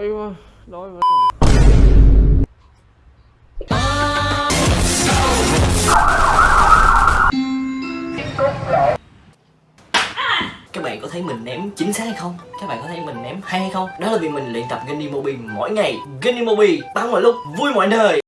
đói quá đói quá các bạn có thấy mình ném chính xác hay không? Các bạn có thấy mình ném hay hay không? Đó là vì mình luyện tập Gunny Mobi mỗi ngày Gunny Mobi tăng mọi lúc, vui mọi nơi